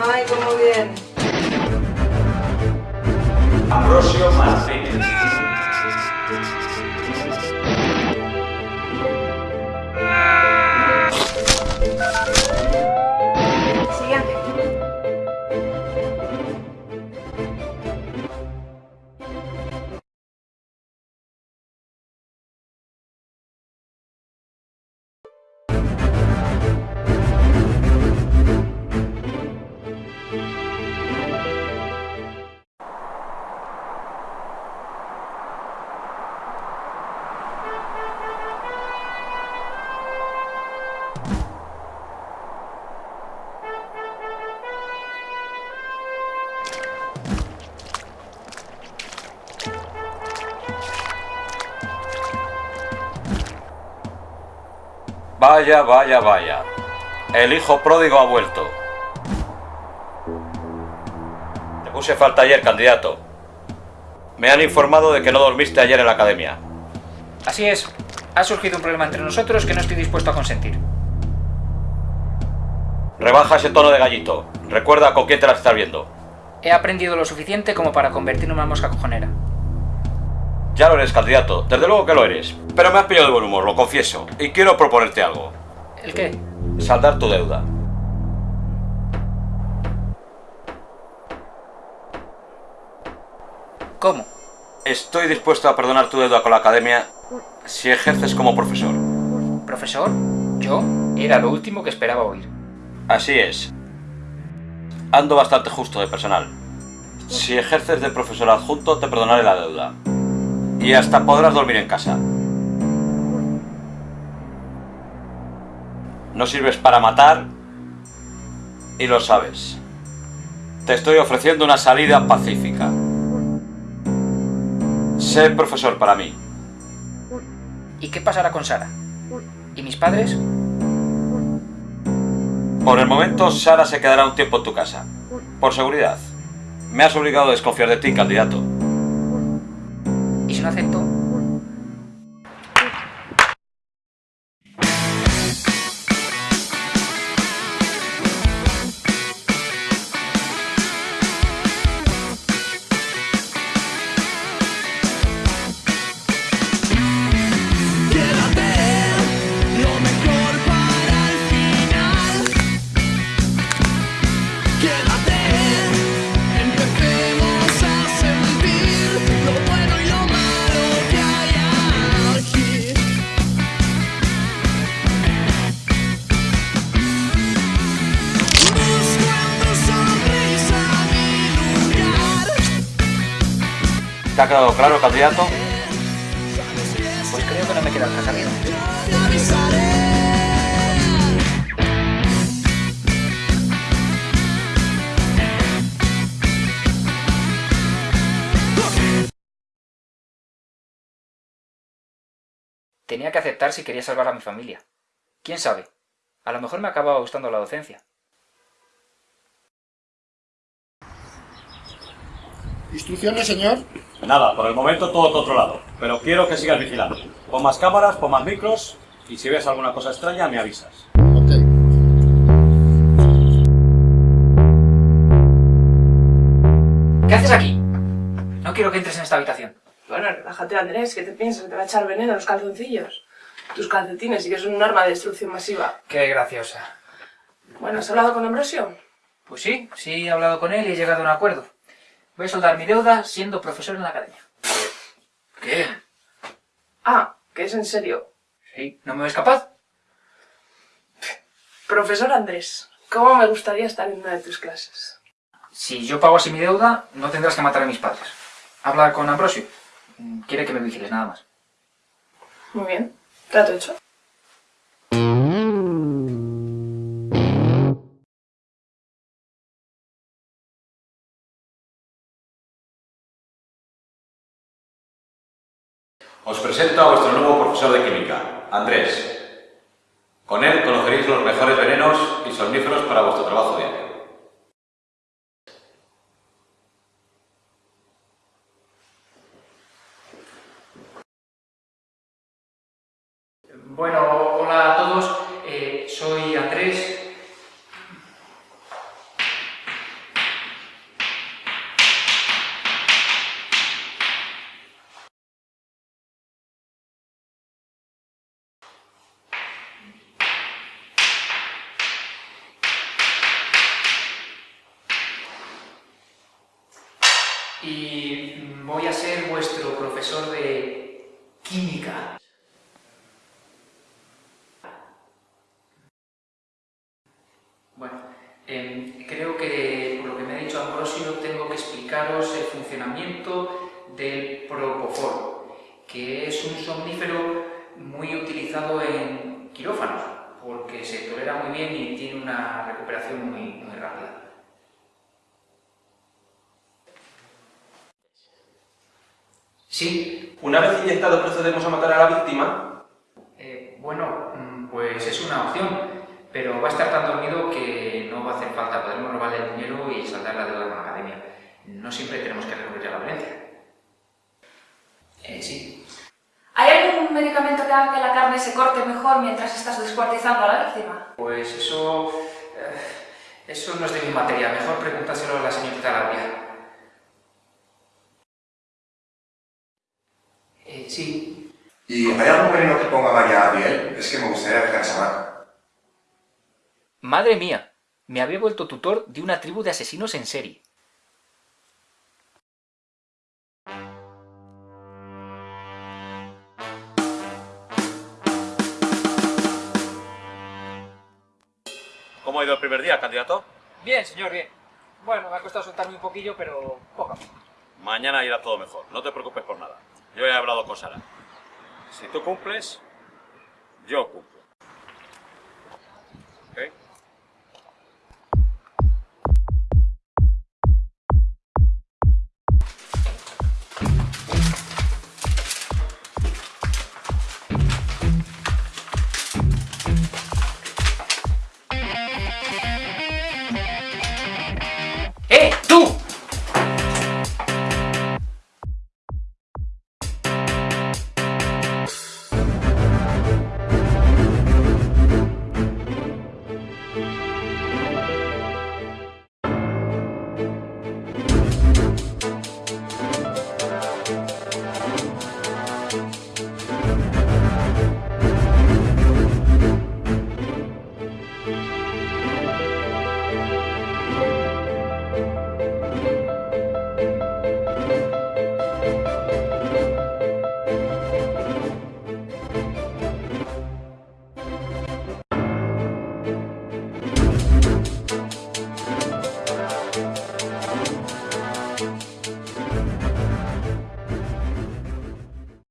Ay, cómo bien. Ambrosio Martínez. Vaya, vaya, vaya. El hijo pródigo ha vuelto. Te puse falta ayer, candidato. Me han informado de que no dormiste ayer en la academia. Así es. Ha surgido un problema entre nosotros que no estoy dispuesto a consentir. Rebaja ese tono de gallito. Recuerda con quién te la estás viendo. He aprendido lo suficiente como para convertirme en una mosca cojonera. Ya lo eres, candidato. Desde luego que lo eres. Pero me has pillado de buen humor, lo confieso. Y quiero proponerte algo. ¿El qué? Saldar tu deuda. ¿Cómo? Estoy dispuesto a perdonar tu deuda con la academia si ejerces como profesor. ¿Profesor? ¿Yo? Era lo último que esperaba oír. Así es. Ando bastante justo de personal. Si ejerces de profesor adjunto, te perdonaré la deuda. Y hasta podrás dormir en casa. No sirves para matar y lo sabes. Te estoy ofreciendo una salida pacífica. Sé profesor para mí. ¿Y qué pasará con Sara? ¿Y mis padres? Por el momento, Sara se quedará un tiempo en tu casa. Por seguridad. Me has obligado a desconfiar de ti, candidato. ¿Y si no? ¿Te ha quedado claro, candidato? Pues creo que no me queda. Te avisaré. Tenía que aceptar si quería salvar a mi familia. ¿Quién sabe? A lo mejor me acababa gustando la docencia. Instrucciones, señor. Nada, por el momento todo controlado. Pero quiero que sigas vigilando. Pon más cámaras, pon más micros y si ves alguna cosa extraña me avisas. Ok. ¿Qué haces aquí? No quiero que entres en esta habitación. Bueno, relájate Andrés, ¿qué te piensas? ¿Que te va a echar veneno en los calzoncillos? Tus calcetines sí que son un arma de destrucción masiva. Qué graciosa. Bueno, ¿has hablado con Ambrosio? Pues sí, sí he hablado con él y he llegado a un acuerdo. Voy a soldar mi deuda siendo profesor en la academia. ¿Qué? Ah, que es en serio. ¿Sí? ¿No me ves capaz? Profesor Andrés, ¿cómo me gustaría estar en una de tus clases? Si yo pago así mi deuda, no tendrás que matar a mis padres. Habla con Ambrosio. Quiere que me vigiles nada más. Muy bien, trato hecho. Os presento a vuestro nuevo profesor de química, Andrés. Con él conoceréis los mejores venenos y somníferos para Y voy a ser vuestro profesor de química. Bueno, em, creo que por lo que me ha dicho Ambrosio tengo que explicaros el funcionamiento del propofol, que es un somnífero muy utilizado en quirófanos, porque se tolera muy bien y tiene una recuperación muy, muy rápida. Sí, Una vez inyectado procedemos a matar a la víctima. eh, bueno, mm, pues es una opción, pero va a estar tan dormido que no va a hacer falta, podremos robarle el dinero y saldar la deuda con la academia. No siempre tenemos que recurrir a la violencia. Eh, sí. ¿Hay algún medicamento que haga que la carne se corte mejor mientras estás descuartizando a la víctima? Pues eso... eh, eso no es de mi materia, mejor pregúntaselo a la señorita sí, ¿Y hay algún veneno que ponga María a piel? Es que me gustaría marca. Madre mía, me había vuelto tutor de una tribu de asesinos en serie. ¿Cómo ha ido el primer día, candidato? Bien, señor, bien. Bueno, me ha costado soltarme un poquillo, pero poco. Mañana irá todo mejor, no te preocupes por nada. Yo he hablado con Sara. Si tú cumples, yo cumplo.